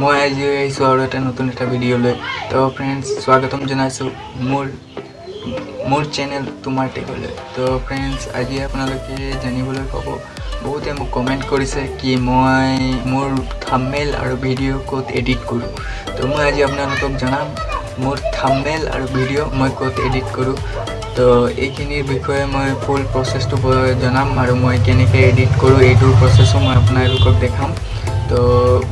মই আজি আহিছোঁ আৰু এটা নতুন এটা ভিডিঅ'লৈ তো ফ্ৰেণ্ডছ স্বাগতম জনাইছোঁ মোৰ মোৰ চেনেল তোমাৰ টেকলৈ তো ফ্ৰেণ্ডছ আজি আপোনালোকে জানিবলৈ পাব বহুতে মোক কমেণ্ট কৰিছে কি মই মোৰ থাম্বনেইল আৰু ভিডিঅ' ক'ত এডিট কৰোঁ। তো মই আজি আপোনালোকক জনাম মোৰ থাম্বনেইল আৰু ভিডিঅ' মই ক'ত এডিট কৰোঁ। তো এইখিনিৰ বিষয়ে মই ফুল প্ৰচেছটো জনাম আৰু মই কেনেকৈ এডিট কৰোঁ এইটোৰ প্ৰচেছো মই আপোনালোকক দেখাম। তো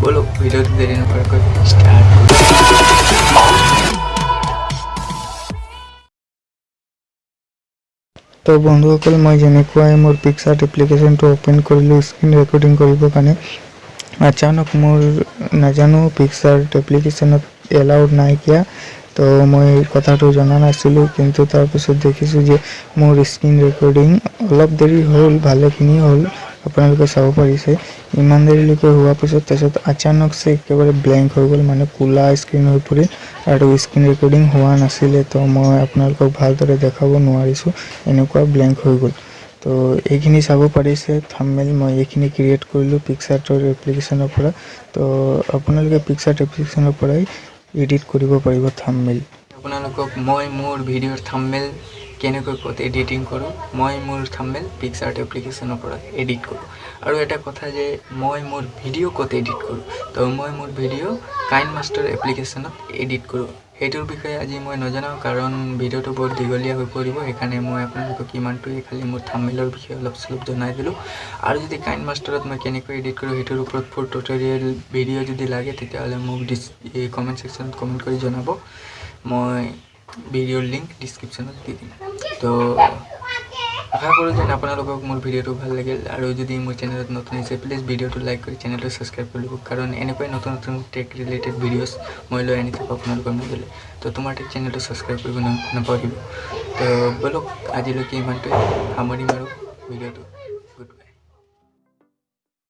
ব'লক ভিডিঅ'টো দেৰি নকৰাকৈ ষ্টাৰ্ট তো বন্ধুসকল মই যেনেকুৱাই মোৰ পিকচাৰ্ট এপ্লিকেশ্যনটো অ'পেন কৰিলোঁ স্ক্ৰীণ ৰেকৰ্ডিং কৰিবৰ কাৰণে আচানক মোৰ নাজানো পিকচাৰ্ট এপ্লিকেশ্যনত এলাউড নাইকিয়া তো মই কথাটো জনা নাছিলোঁ কিন্তু তাৰপিছত দেখিছোঁ যে মোৰ স্ক্ৰীণ ৰেকৰ্ডিং অলপ দেৰি হ'ল ভালেখিনি হ'ল। আপোনালোকে চাব পাৰিছে ইমান দেৰিলৈকে হোৱাৰ পিছত তাৰপিছত আচানকছে একেবাৰে ব্লেংক হৈ গ'ল মানে ক'লা স্ক্ৰীণ হৈ পৰিল আৰু স্ক্ৰীণ ৰেকৰ্ডিং হোৱা নাছিলে তো মই আপোনালোকক ভালদৰে দেখাব নোৱাৰিছোঁ এনেকুৱা ব্লেংক হৈ গ'ল। তো এইখিনি চাব পাৰিছে থাম্বনেইল মই এইখিনি ক্ৰিয়েট কৰিলোঁ পিকচাৰ্টৰ এপ্লিকেশ্যনৰ পৰা। তো আপোনালোকে পিকচাৰ্ট এপ্লিকেশ্যনৰ পৰাই এডিট কৰিব পাৰিব থাম্বনেইল আপোনালোকক মই মোৰ ভিডিঅ'ৰ থাম্বনেইল কেনেকৈ ক'ত এডিটিং কৰোঁ মই মোৰ থাম্বনেইল পিকচাৰ্ট এপ্লিকেশ্যনৰ পৰা এডিট কৰোঁ। আৰু এটা কথা যে মই মোৰ ভিডিঅ' ক'ত এডিট কৰোঁ তো মই মোৰ ভিডিঅ' কাইন মাষ্টাৰ এপ্লিকেশ্যনত এডিট কৰোঁ। সেইটোৰ বিষয়ে আজি মই নজনাওঁ কাৰণ ভিডিঅ'টো বৰ দীঘলীয়া হৈ পৰিব সেইকাৰণে মই আপোনালোকক ইমানটোৱে খালি মোৰ থাম্বনেইলৰ বিষয়ে অলপ চলপ জনাই দিলোঁ। আৰু যদি কাইন মাষ্টাৰত মই কেনেকৈ এডিট কৰোঁ সেইটোৰ ওপৰত ফুল টিউটৰিয়েল ভিডিঅ' যদি লাগে তেতিয়াহ'লে মোক এই কমেণ্ট ছেকশ্যনত কমেণ্ট কৰি জনাব। মই ভিডিঅ'ৰ লিংক ডিছক্ৰিপশ্যনত দি দিম। তো আশা কৰোঁ যেন আপোনালোকক মোৰ ভিডিঅ'টো ভাল লাগিল আৰু যদি মোৰ চেনেলত নতুন হৈছে প্লিজ ভিডিঅ'টো লাইক কৰি চেনেলটো ছাবস্ক্ৰাইব কৰি ল'ব কাৰণ এনেকুৱাই নতুন নতুন টেক ৰিলেটেড ভিডিঅ'ছ মই লৈ আনি থাকোঁ আপোনালোকৰ মাজলৈ। তো তোমাৰ টেক চেনেলটো ছাবস্ক্ৰাইব কৰিব নাপাহৰিব। তো ব'লক আজিলৈকে ইমানটোৱে সামৰিম আৰু ভিডিঅ'টো।